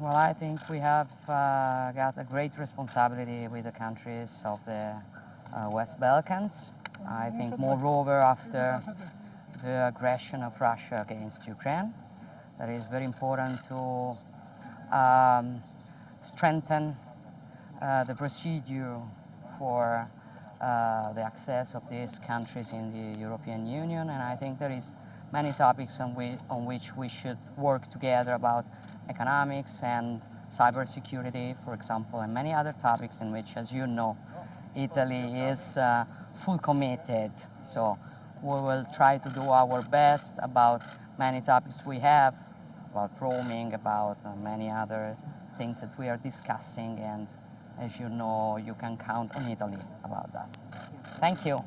Well, I think we have uh, got a great responsibility with the countries of the uh, West Balkans. I think, moreover, after the aggression of Russia against Ukraine, that is very important to um, strengthen uh, the procedure for uh, the access of these countries in the European Union. And I think there is many topics on, we, on which we should work together about economics and cybersecurity, for example, and many other topics in which, as you know, Italy is uh, full committed. So we will try to do our best about many topics we have, about roaming, about uh, many other things that we are discussing. And as you know, you can count on Italy about that. Thank you.